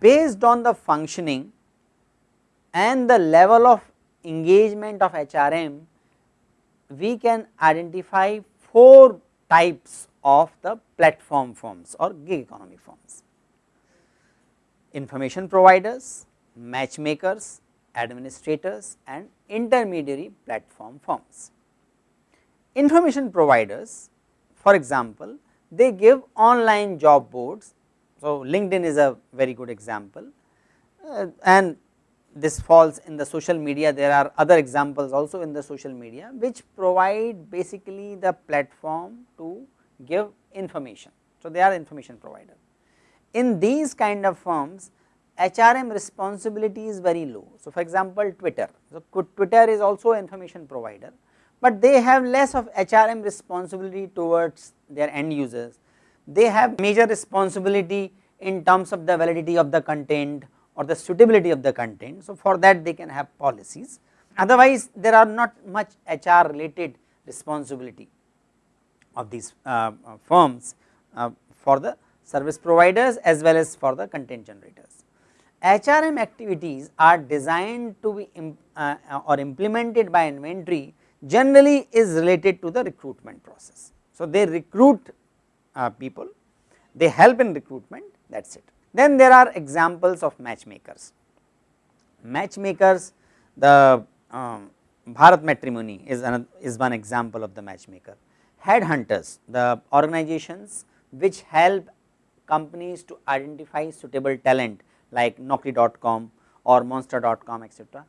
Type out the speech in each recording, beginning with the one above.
Based on the functioning and the level of engagement of HRM, we can identify 4 types of the platform firms or gig economy firms. Information providers, matchmakers, administrators and intermediary platform firms. Information providers for example, they give online job boards. So, LinkedIn is a very good example uh, and this falls in the social media there are other examples also in the social media which provide basically the platform to give information. So, they are information provider. In these kind of firms HRM responsibility is very low. So, for example, Twitter, so Twitter is also information provider, but they have less of HRM responsibility towards their end users. They have major responsibility in terms of the validity of the content or the suitability of the content. So, for that they can have policies otherwise there are not much HR related responsibility of these uh, uh, firms uh, for the service providers as well as for the content generators. HRM activities are designed to be imp, uh, or implemented by inventory generally is related to the recruitment process. So, they recruit uh, people, they help in recruitment that is it. Then there are examples of matchmakers. Matchmakers the um, Bharat Matrimony is, is one example of the matchmaker. Headhunters the organizations which help companies to identify suitable talent like Naukri.com or Monster.com etc.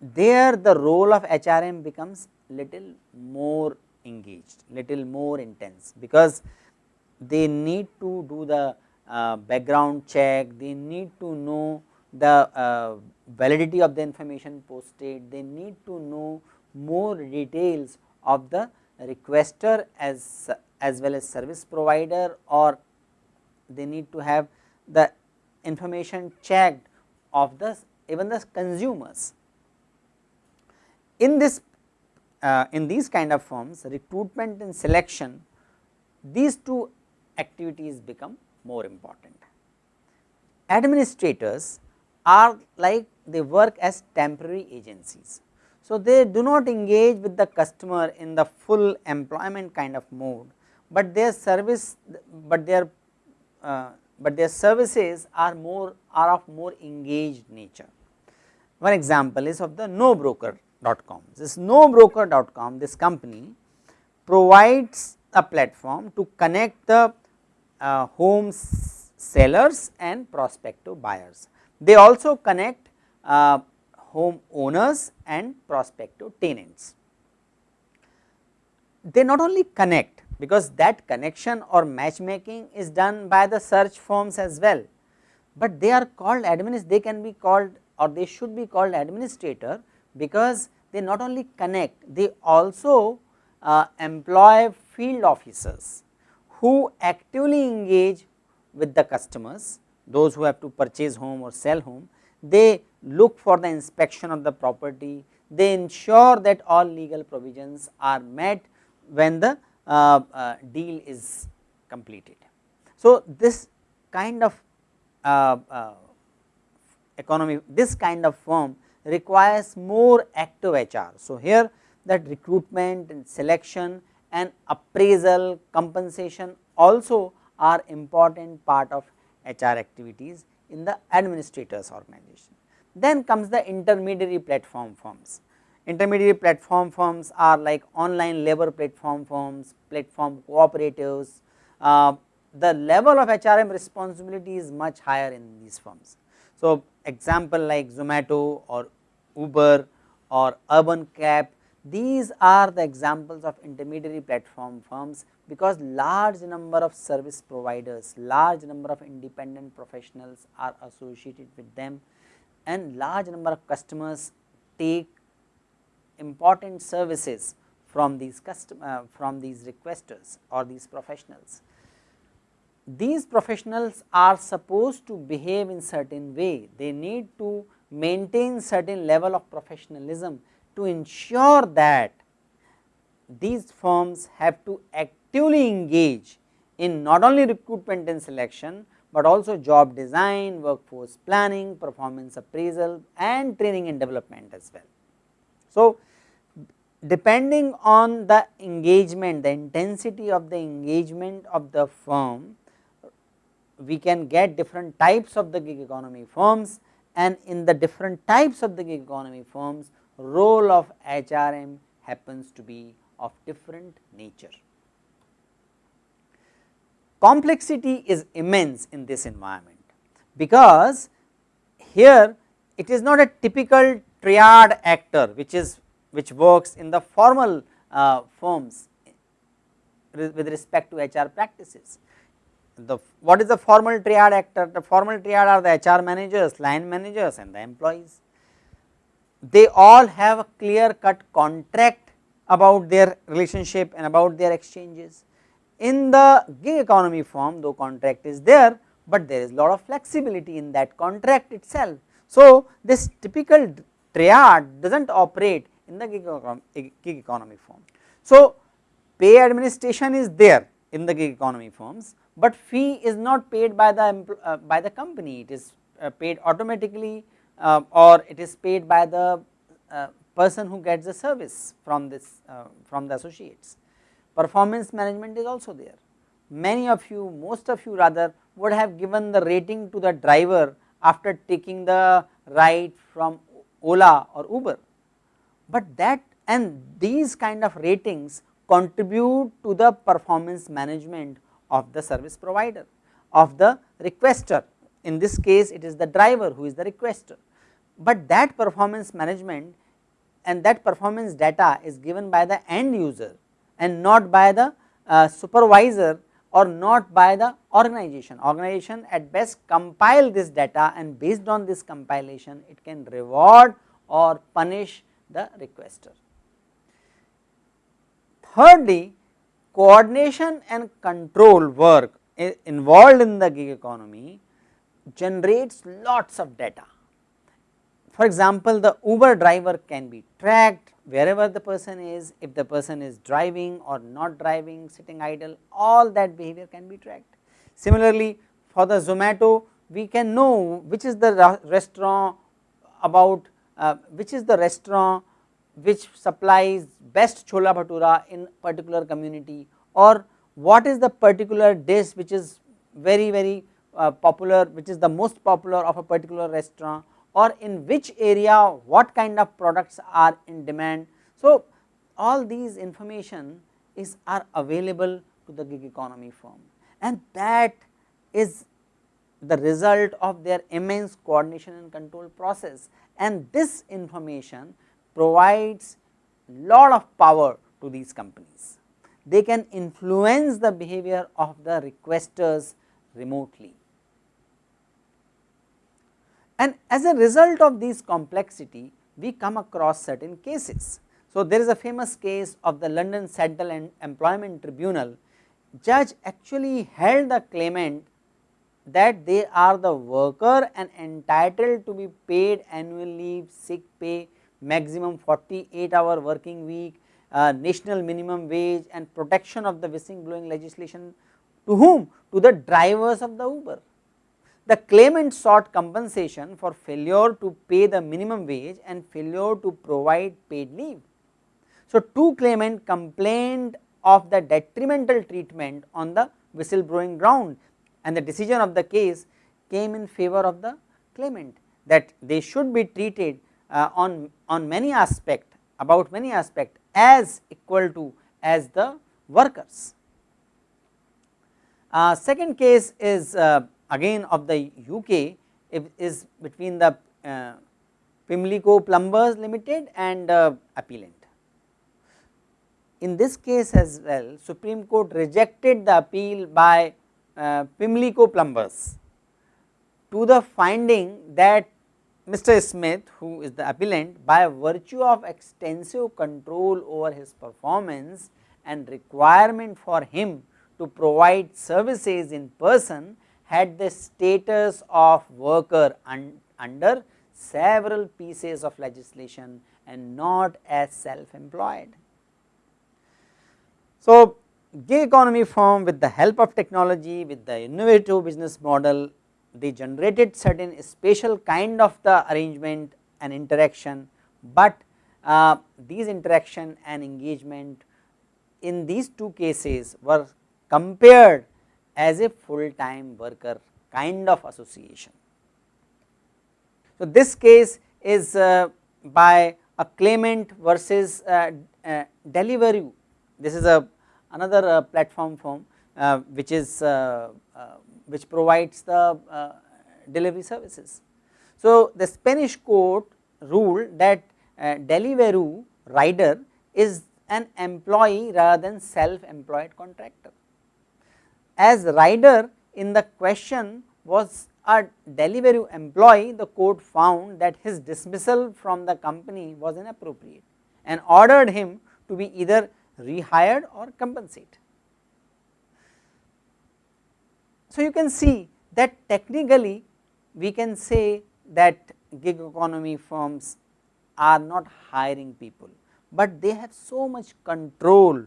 There the role of HRM becomes little more engaged, little more intense because they need to do the uh, background check, they need to know the uh, validity of the information posted, they need to know more details of the requester as, as well as service provider or they need to have the information checked of the even the consumers. In this uh, in these kind of firms recruitment and selection these two activities become more important. Administrators are like they work as temporary agencies. So, they do not engage with the customer in the full employment kind of mode, but their service but their uh, but their services are more are of more engaged nature. One example is of the nobroker.com. This nobroker.com this company provides a platform to connect the uh, home sellers and prospective buyers. They also connect uh, home owners and prospective tenants. They not only connect because that connection or matchmaking is done by the search firms as well, but they are called admins they can be called or they should be called administrator because they not only connect they also uh, employ field officers who actively engage with the customers, those who have to purchase home or sell home, they look for the inspection of the property, they ensure that all legal provisions are met when the deal is completed. So, this kind of uh, uh economy, this kind of firm requires more active HR. So, here that recruitment and selection and appraisal compensation also are important part of HR activities in the administrators organization. Then comes the intermediary platform firms. Intermediary platform firms are like online labor platform firms, platform cooperatives. Uh, the level of HRM responsibility is much higher in these firms. So, example like Zomato or Uber or Urban Clap these are the examples of intermediary platform firms because large number of service providers, large number of independent professionals are associated with them and large number of customers take important services from these custom uh, from these requesters or these professionals. these professionals are supposed to behave in certain way, they need to maintain certain level of professionalism to ensure that these firms have to actively engage in not only recruitment and selection, but also job design, workforce planning, performance appraisal and training and development as well. So, depending on the engagement, the intensity of the engagement of the firm, we can get different types of the gig economy firms and in the different types of the gig economy firms, role of HRM happens to be of different nature. Complexity is immense in this environment, because here it is not a typical triad actor which is which works in the formal uh, firms with respect to HR practices. The what is the formal triad actor? The formal triad are the HR managers, line managers and the employees. They all have a clear cut contract about their relationship and about their exchanges. In the gig economy form, though contract is there, but there is lot of flexibility in that contract itself. So, this typical triad does not operate in the gig, gig economy firm. So, pay administration is there in the gig economy firms, but fee is not paid by the uh, by the company it is uh, paid automatically uh, or it is paid by the uh, person who gets the service from this uh, from the associates. Performance management is also there. Many of you most of you rather would have given the rating to the driver after taking the ride from Ola or Uber but that and these kind of ratings contribute to the performance management of the service provider of the requester in this case it is the driver who is the requester, but that performance management and that performance data is given by the end user and not by the uh, supervisor or not by the organization. Organization at best compile this data and based on this compilation it can reward or punish the requester. Thirdly, coordination and control work involved in the gig economy generates lots of data. For example, the Uber driver can be tracked wherever the person is, if the person is driving or not driving, sitting idle, all that behavior can be tracked. Similarly, for the Zomato, we can know which is the restaurant about uh, which is the restaurant which supplies best chola bhatura in particular community or what is the particular dish which is very very uh, popular which is the most popular of a particular restaurant or in which area what kind of products are in demand. So, all these information is are available to the gig economy firm and that is the result of their immense coordination and control process and this information provides lot of power to these companies. They can influence the behavior of the requesters remotely. And as a result of this complexity, we come across certain cases. So, there is a famous case of the London Central and Employment Tribunal, judge actually held the claimant that they are the worker and entitled to be paid annual leave, sick pay, maximum 48 hour working week, uh, national minimum wage and protection of the whistleblowing legislation to whom? To the drivers of the Uber. The claimant sought compensation for failure to pay the minimum wage and failure to provide paid leave. So, two claimant complained of the detrimental treatment on the whistleblowing ground and the decision of the case came in favor of the claimant that they should be treated uh, on, on many aspect about many aspect as equal to as the workers. Uh, second case is uh, again of the UK is between the uh, Pimlico Plumbers Limited and uh, appellant. In this case as well Supreme Court rejected the appeal by uh, Pimlico Plumbers to the finding that Mr. Smith who is the appellant by virtue of extensive control over his performance and requirement for him to provide services in person had the status of worker un under several pieces of legislation and not as self employed. So, gig economy firm with the help of technology with the innovative business model they generated certain special kind of the arrangement and interaction, but uh, these interaction and engagement in these two cases were compared as a full time worker kind of association. So, this case is uh, by a claimant versus uh, uh. This is a another uh, platform firm uh, which is uh, which provides the delivery services. So, the Spanish court ruled that Deliveroo rider is an employee rather than self employed contractor. As rider in the question was a Deliveroo employee, the court found that his dismissal from the company was inappropriate and ordered him to be either rehired or compensated. So, you can see that technically we can say that gig economy firms are not hiring people, but they have so much control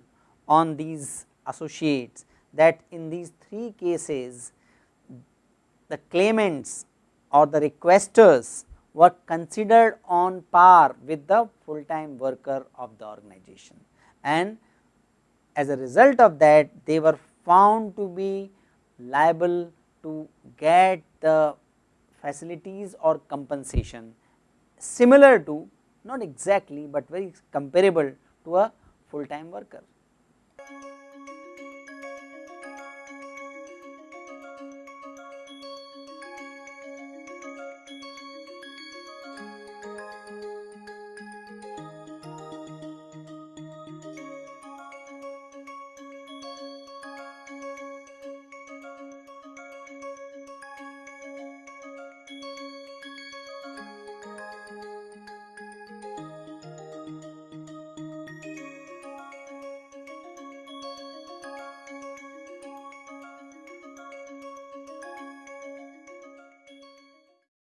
on these associates that in these three cases the claimants or the requesters were considered on par with the full time worker of the organization and as a result of that they were found to be liable to get the facilities or compensation similar to not exactly, but very comparable to a full time worker.